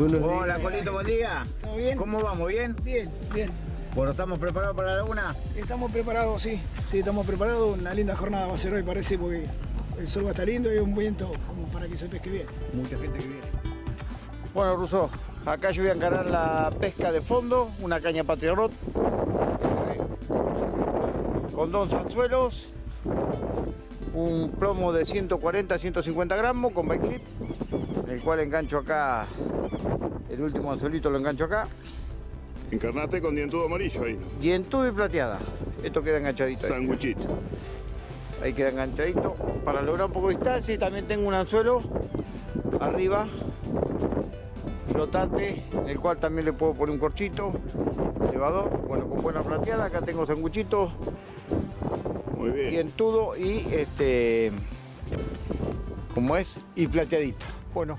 Buenos Hola, días. Colito, buen día. ¿Todo bien? ¿Cómo vamos? ¿Bien? Bien, bien. Bueno, ¿estamos preparados para la laguna? Estamos preparados, sí. Sí, estamos preparados. Una linda jornada va a ser hoy, parece, porque el sol va a estar lindo y un viento como para que se pesque bien. Mucha gente que viene. Bueno, Russo, acá yo voy a encarar la pesca de fondo, una caña Patriarrot. Con dos anzuelos, un plomo de 140 150 gramos con bike clip, el cual engancho acá, el último anzuelito lo engancho acá, Encarnate con dientudo amarillo ahí. dientudo y plateada. Esto queda enganchadito. ahí. Sanguichito. Ahí queda enganchadito para lograr un poco de distancia y también tengo un anzuelo arriba flotante en el cual también le puedo poner un corchito elevador bueno con buena plateada acá tengo sanguchito Muy bien. dientudo y este como es y plateadita bueno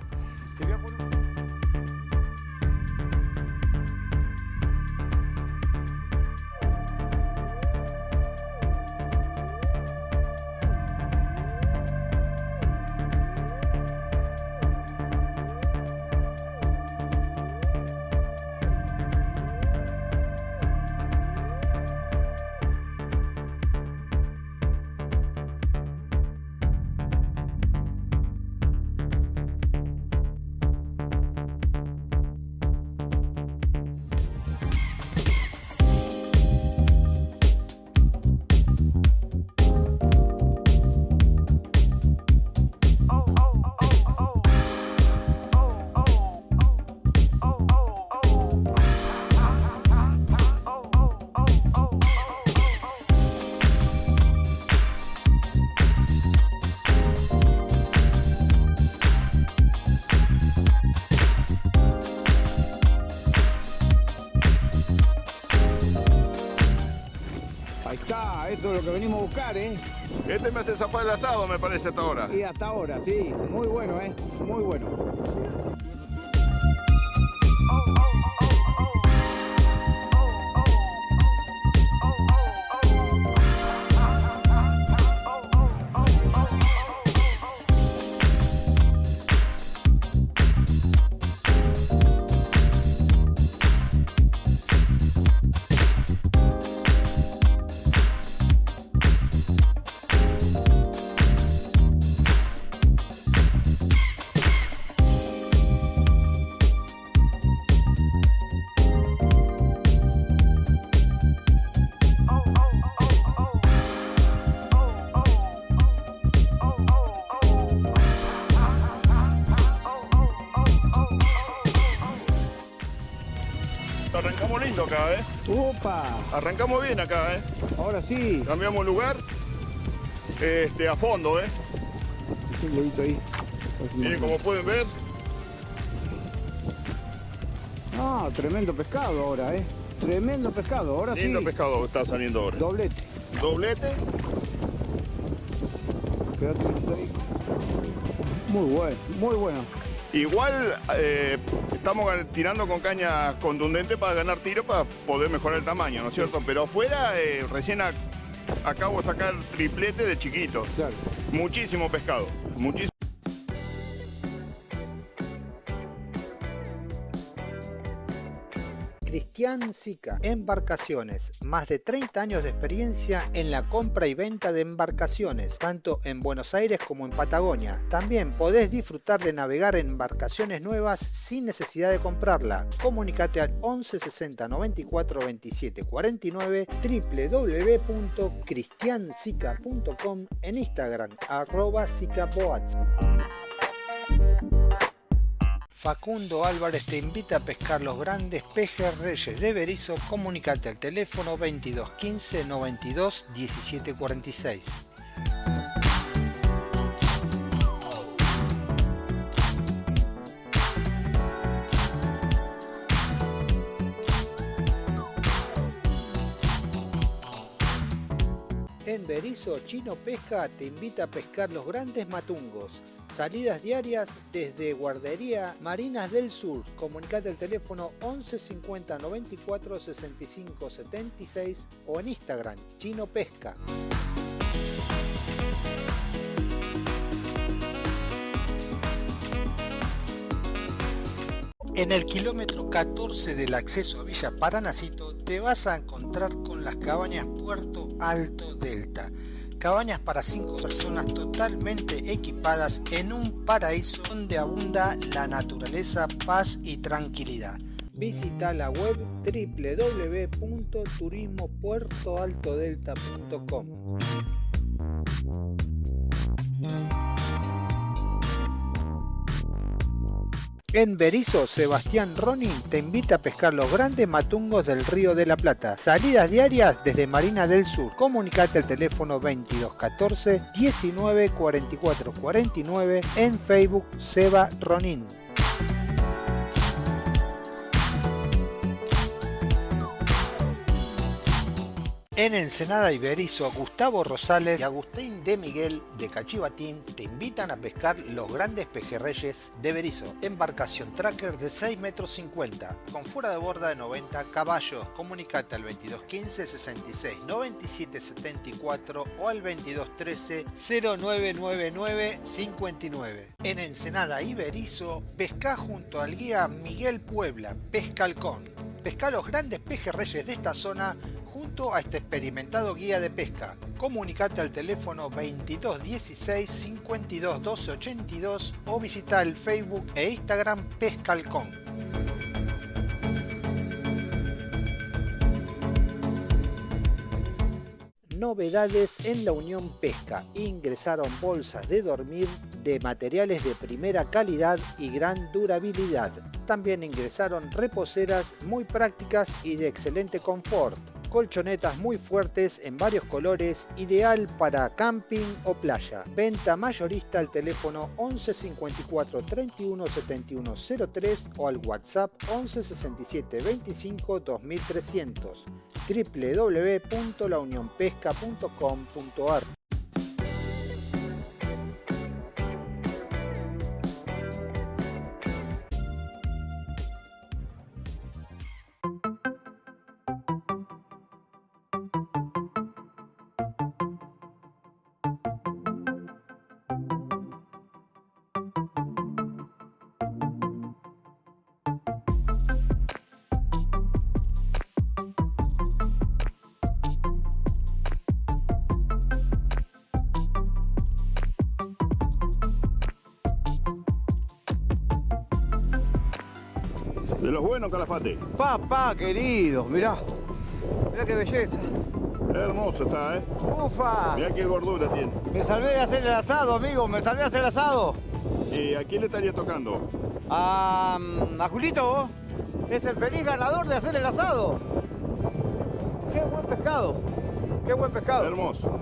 ¿eh? Este me hace zapar el asado, me parece, hasta ahora. Y hasta ahora, sí, muy bueno, ¿eh? Muy bueno. Arrancamos bien acá, ¿eh? Ahora sí. Cambiamos lugar. Este, a fondo, ¿eh? Un dedito ahí. Miren, como pueden ver, Ah, tremendo pescado ahora, ¿eh? Tremendo pescado, ahora lindo sí. pescado está saliendo ahora. Doblete. Doblete. Quédate ahí. Muy bueno, muy bueno. Igual eh, estamos tirando con caña contundente para ganar tiro para poder mejorar el tamaño, ¿no es cierto? Pero afuera eh, recién ac- acabo de sacar triplete de chiquito. Claro. Muchísimo pescado. Muchísimo. Cristian Sica, Embarcaciones, más de 30 años de experiencia en la compra y venta de embarcaciones, tanto en Buenos Aires como en Patagonia. También podés disfrutar de navegar embarcaciones nuevas sin necesidad de comprarla. Comunicate al 11 60 94 27 49 www.cristiansica.com en Instagram arroba. Facundo Álvarez te invita a pescar los grandes pejes reyes de Berizo. Comunicate al teléfono 22 15 92 17 46. En Berizo, Chino Pesca te invita a pescar los grandes matungos. Salidas diarias desde Guardería Marinas del Sur. Comunicate al teléfono 11 50 94 65 76 o en Instagram Chino Pesca. En el kilómetro 14 del acceso a Villa Paranacito te vas a encontrar con las cabañas Puerto Alto Delta. Cabañas para 5 personas totalmente equipadas en un paraíso donde abunda la naturaleza, paz y tranquilidad. Visita la web www.turismopuertoaltodelta.com. En Berizo, Sebastián Ronin te invita a pescar los grandes matungos del Río de la Plata. Salidas diarias desde Marina del Sur. Comunicate al teléfono 2214 19 44 49 en Facebook Seba Ronin. En Ensenada Iberizo, Gustavo Rosales y Agustín de Miguel de Cachivatín te invitan a pescar los grandes pejerreyes de Berizo. Embarcación tracker de 6 metros 50 con fuera de borda de 90 caballos. Comunicate al 2215 66 97 74 o al 2213 0999 59. En Ensenada Iberizo, pesca junto al guía Miguel Puebla, Pescalcón. Pesca los grandes pejerreyes de esta zona junto a este experimentado guía de pesca. Comunicate al teléfono 2216 52 12 82 o visita el Facebook e Instagram Pescalcón. Novedades en la Unión Pesca. Ingresaron bolsas de dormir de materiales de primera calidad y gran durabilidad. También ingresaron reposeras muy prácticas y de excelente confort colchonetas muy fuertes en varios colores, ideal para camping o playa. Venta mayorista al teléfono 11 54 31 71 03 o al WhatsApp 11 67 25 2300 www.launionpesca.com.ar De los buenos, Calafate. Papá querido, mirá. Mirá qué belleza. Hermoso está, ¿eh? ¡Ufa! Mirá qué gordura tiene. Me salvé de hacer el asado, amigo. Me salvé de hacer el asado. ¿Y a quién le estaría tocando? A, a Julito. Es el feliz ganador de hacer el asado. Qué buen pescado. Qué buen pescado. Hermoso.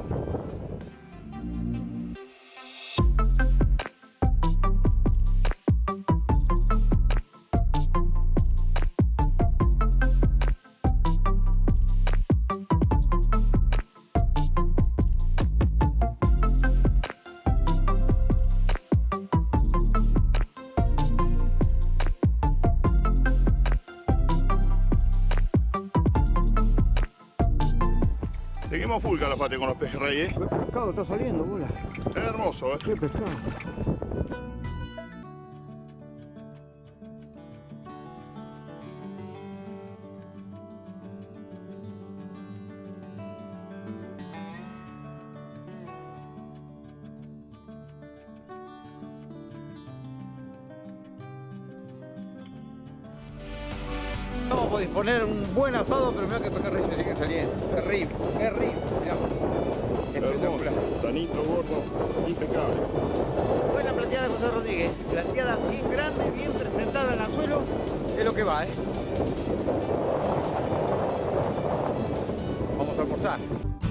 Seguimos full calafate con los pejerreyes. Qué pescado está saliendo, bola. Es hermoso, ¿eh? Qué pescado. Vamos a disponer un buen asado, Vamos a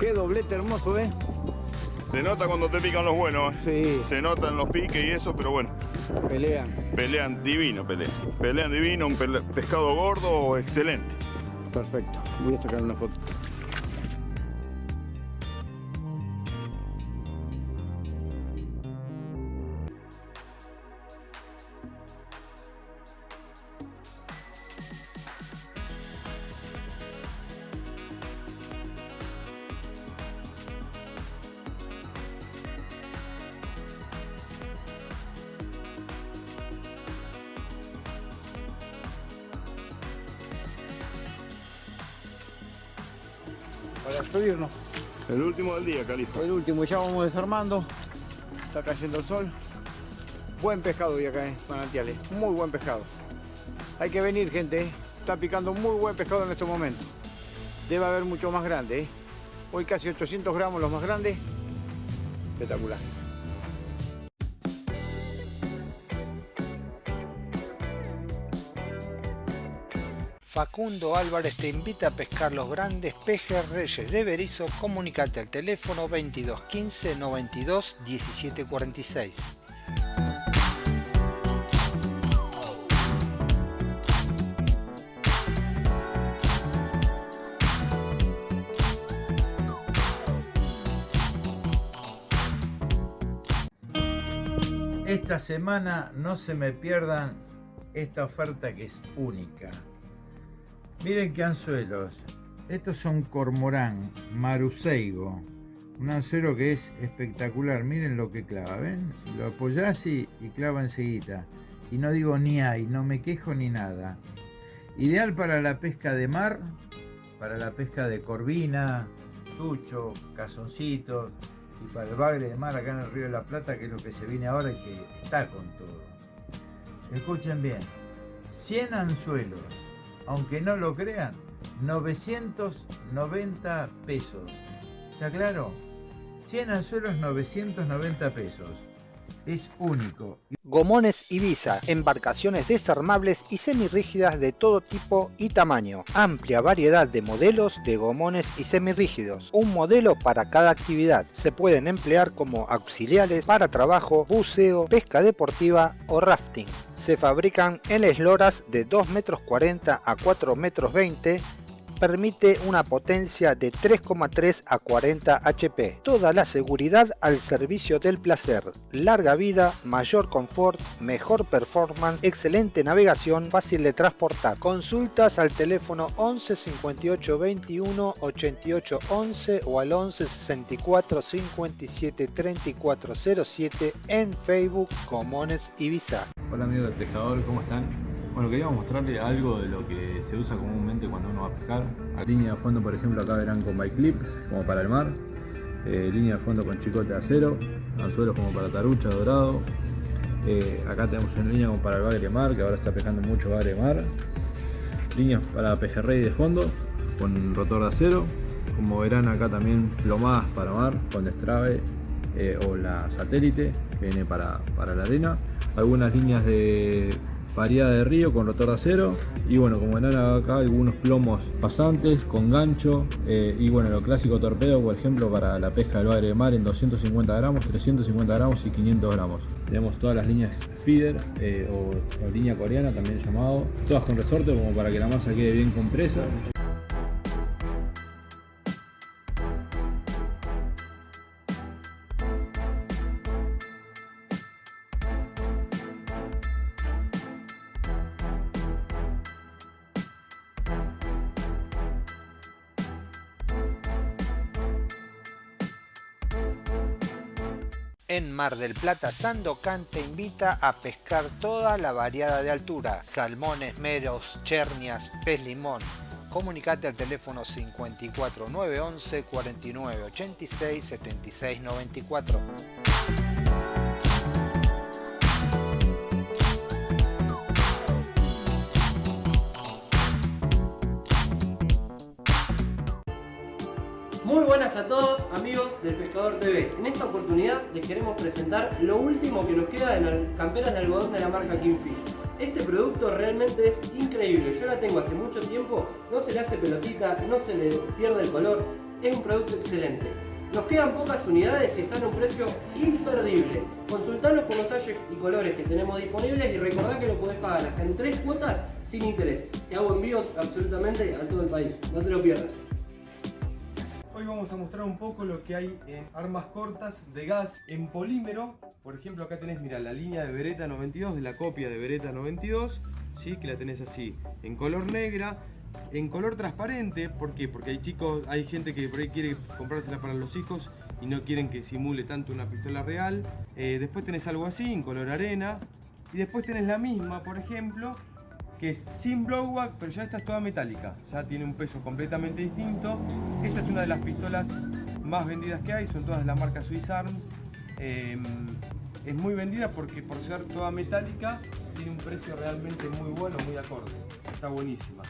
Qué doblete hermoso, ¿eh? Se nota cuando te pican los buenos. Sí. Se notan los piques y eso, pero bueno. Pelean. Pelean divino, pelean. Pelean divino, un pescado gordo excelente. Perfecto. Voy a sacar una foto. Para despedirnos. El último del día, Califa. El último, ya vamos desarmando. Está cayendo el sol. Buen pescado hoy acá, eh, manantiales. Muy buen pescado. Hay que venir, gente. eh. Está picando muy buen pescado en estos momentos. Debe haber mucho más grande. eh. Hoy casi 800 gramos los más grandes. Espectacular. Facundo Álvarez te invita a pescar los grandes pejes reyes de Berizo. Comunicate al teléfono 2215 92 1746. Esta semana no se me pierdan esta oferta que es única. Miren qué anzuelos. Estos son cormorán, maruseigo. Un anzuelo que es espectacular. Miren lo que clava, ¿ven? Lo apoyás y, y clava enseguida. Y no digo ni hay, no me quejo ni nada. Ideal para la pesca de mar, para la pesca de corvina, chucho, cazoncitos y para el bagre de mar acá en el Río de la Plata, que es lo que se viene ahora y que está con todo. Escuchen bien, 100 anzuelos, aunque no lo crean, 990 pesos. ¿Está claro? 100 anzuelos, 990 pesos. Es único. Gomones Ibiza, embarcaciones desarmables y semirrígidas de todo tipo y tamaño. Amplia variedad de modelos de gomones y semirrígidos. Un modelo para cada actividad. Se pueden emplear como auxiliares para trabajo, buceo, pesca deportiva o rafting. Se fabrican en esloras de 2 metros 40 a 4 metros 20 permite una potencia de 3,3 a 40 HP. Toda la seguridad al servicio del placer. Larga vida, mayor confort, mejor performance, excelente navegación, fácil de transportar. Consultas al teléfono 11 58 21 88 11 o al 11 64 57 34 07 en Facebook Comones Ibiza. Hola amigos del pescador, ¿cómo están? Bueno, queríamos mostrarles algo de lo que se usa comúnmente cuando uno va a pescar. Línea de fondo, por ejemplo, acá verán con bike clip, como para el mar. Eh, línea de fondo con chicote de acero. Anzuelos como para tarucha, dorado. Eh, acá tenemos una línea como para el bagre mar, que ahora está pescando mucho bagre mar. Líneas para pejerrey de fondo, con rotor de acero. Como verán acá también plomadas para mar, con destrave eh, o la satélite, viene para, para la arena. Algunas líneas de variada de río con rotor de acero y bueno como verán acá algunos plomos pasantes con gancho eh, y bueno lo clásico torpedo por ejemplo para la pesca del bagre de mar en 250 gramos 350 gramos y 500 gramos. Tenemos todas las líneas feeder eh, o línea coreana también llamado todas con resorte como para que la masa quede bien compresa En Mar del Plata, Sandocan te invita a pescar toda la variada de altura, salmones, meros, chernias, pez limón. Comunicate al teléfono 54 911 49 86 76 94. En esta oportunidad les queremos presentar lo último que nos queda en las camperas de algodón de la marca Kingfish. Este producto realmente es increíble, yo la tengo hace mucho tiempo, no se le hace pelotita, no se le pierde el color, es un producto excelente. Nos quedan pocas unidades y están a un precio imperdible. Consultanos por los talles y colores que tenemos disponibles y recordá que lo podés pagar hasta en tres cuotas sin interés. Te hago envíos absolutamente a todo el país, no te lo pierdas. Hoy vamos a mostrar un poco lo que hay en armas cortas de gas en polímero. Por ejemplo, acá tenés, mira, la línea de Beretta 92, de la copia de Beretta 92, ¿sí? que la tenés así, en color negra, en color transparente. ¿Por qué? Porque hay chicos, hay gente que por ahí quiere comprársela para los hijos y no quieren que simule tanto una pistola real. Eh, después tenés algo así, en color arena. Y después tenés la misma, por ejemplo, que es sin blowback, pero ya esta es toda metálica, ya tiene un peso completamente distinto. Esta es una de las pistolas más vendidas que hay, son todas de la marca Swiss Arms. Em, es muy vendida porque por ser toda metálica tiene un precio realmente muy bueno, muy acorde. Está buenísima.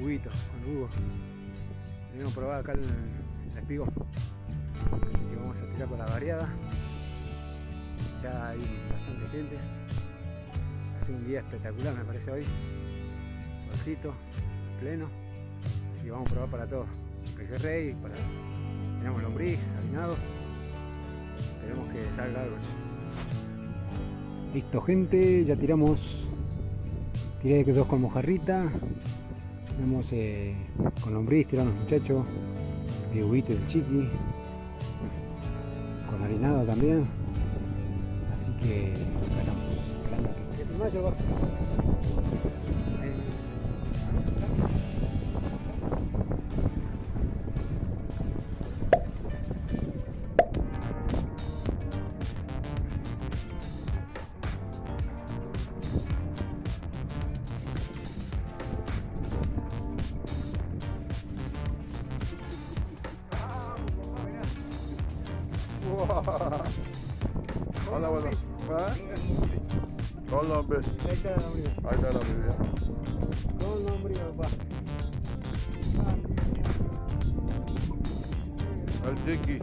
Huguito, con Hugo. Venimos a probar acá el, el. Así que vamos a tirar con la variada. Ya hay bastante gente. Hace un día espectacular me parece hoy. Solcito, pleno. Así que vamos a probar para todo. Peje rey, para... Tenemos lombriz, harinado. Esperemos que salga algo. Listo gente, ya tiramos, tiré dos con mojarrita, tenemos eh, con lombriz, tiraron los muchachos, de huito y el chiqui, con harinado también, así que esperamos, chiqui.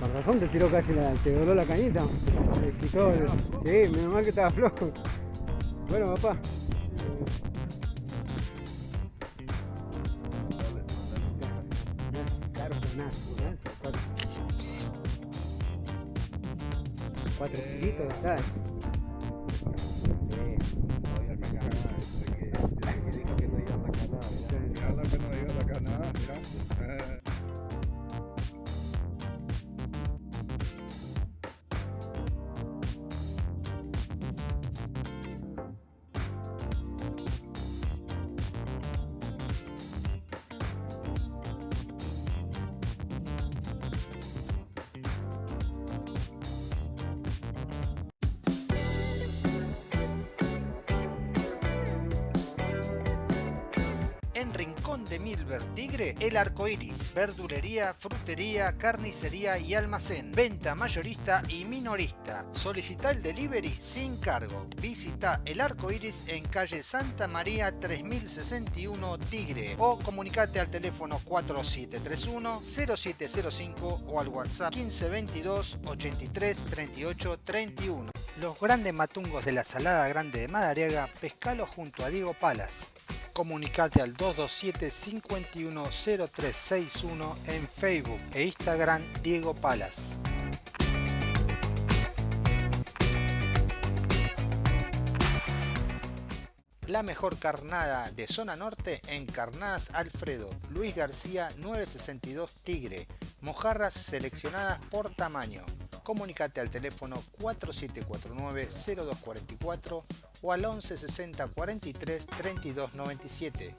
Con razón te tiró casi la, te voló la cañita. Te quitó el- sí, menos mal que estaba flojo. Bueno, papá. ¿no? Cuatro. Kilitos está. En Rincón de Milver Tigre, El Arco Iris, verdulería, frutería, carnicería y almacén, venta mayorista y minorista. Solicita el delivery sin cargo. Visita El Arco Iris en calle Santa María 3061 Tigre o comunicate al teléfono 4731-0705 o al WhatsApp 1522 83 38 31. Los grandes matungos de la Salada Grande de Madariaga, pescalo junto a Diego Palas. Comunicate al 227-510361 en Facebook e Instagram Diego Palas. La mejor carnada de zona norte en Carnadas Alfredo, Luis García 962 Tigre, mojarras seleccionadas por tamaño. Comunicate al teléfono 4749-0244 o al 1160 43 32 97.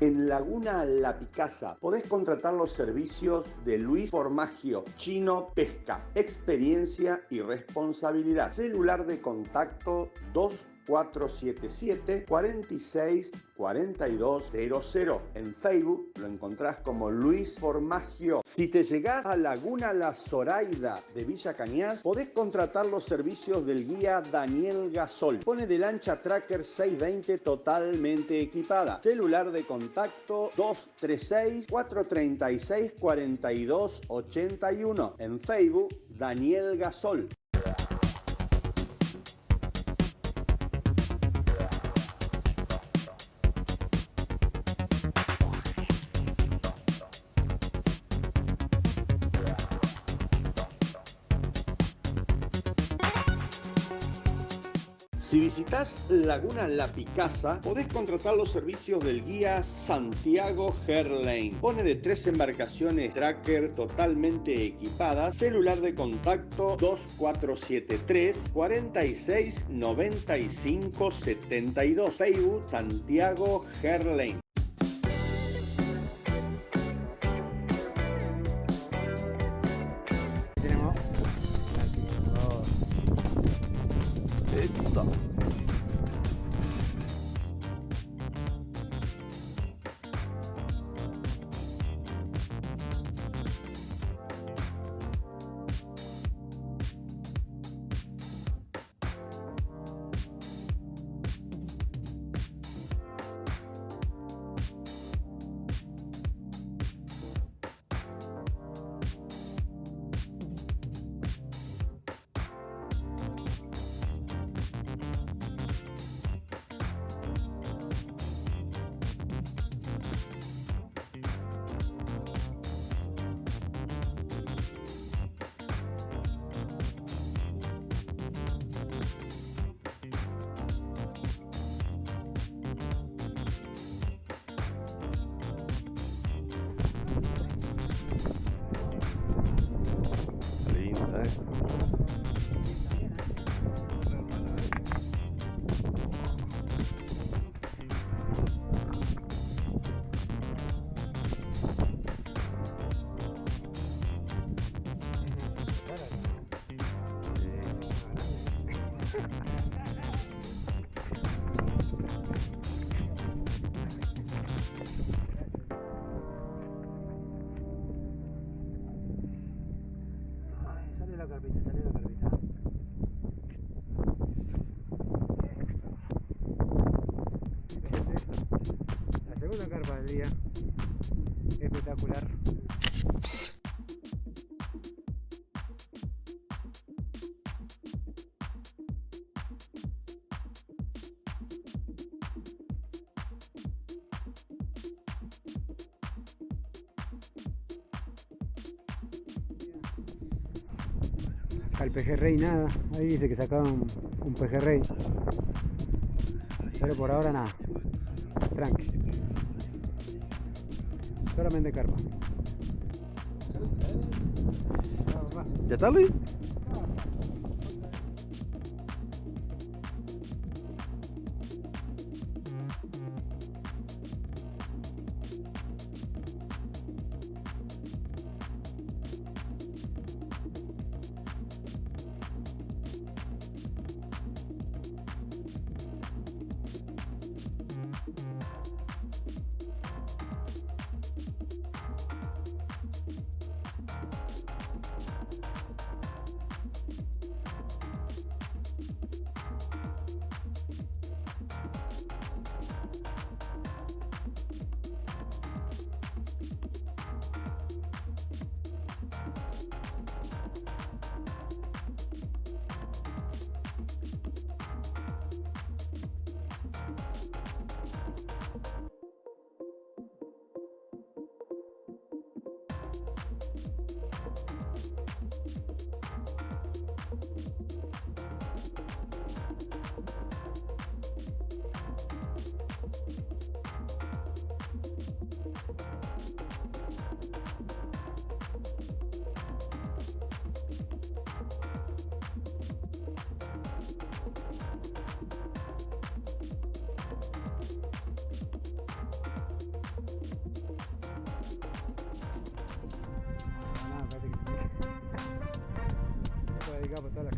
En Laguna La Picasa podés contratar los servicios de Luis Formagio, Chino Pesca, experiencia y responsabilidad. Celular de contacto 2 477 46 4200. En Facebook lo encontrás como Luis Formagio. Si te llegás a Laguna La Zoraida de Villa Cañas, podés contratar los servicios del guía Daniel Gasol. Pone de lancha Tracker 620 totalmente equipada. Celular de contacto 236 436 4281. En Facebook Daniel Gasol. Si visitas Laguna La Picasa, podés contratar los servicios del guía Santiago Herlane. Pone de tres embarcaciones tracker totalmente equipadas, celular de contacto 2473 46 95 72, Facebook Santiago Herlane. Segunda carpa del día. Espectacular. Al pejerrey nada. Ahí dice que sacaron un pejerrey. Pero por ahora nada. Solamente carpa. ¿Ya está, Luis?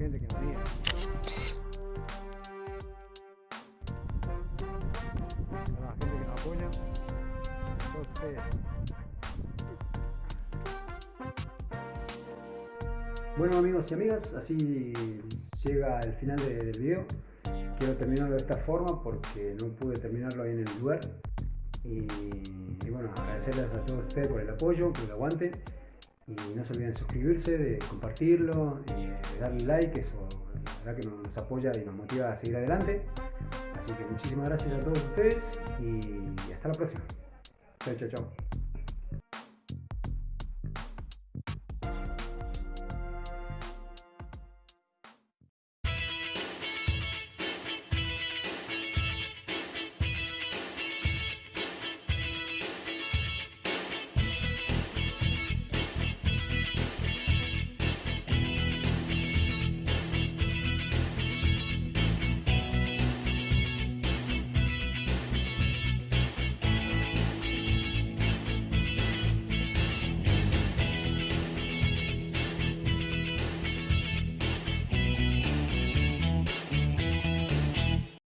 Gente que nos mira. A la gente que nos apoya. Todos. Bueno amigos y amigas, así llega el final de- del video. Quiero terminarlo de esta forma porque no pude terminarlo ahí en el lugar. Y bueno, agradecerles a todos ustedes por el apoyo, por el aguante. Y no se olviden de suscribirse, de compartirlo, de darle like, eso la verdad que nos apoya y nos motiva a seguir adelante. Así que muchísimas gracias a todos ustedes y hasta la próxima. Chao, chao, chao.